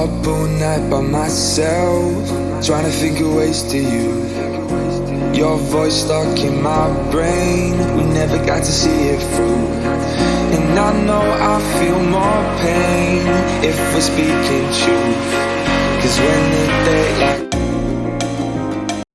Up all night by myself Trying to figure ways to you. Your voice stuck in my brain We never got to see it through. And I know I feel more pain If we're speaking truth. Cause when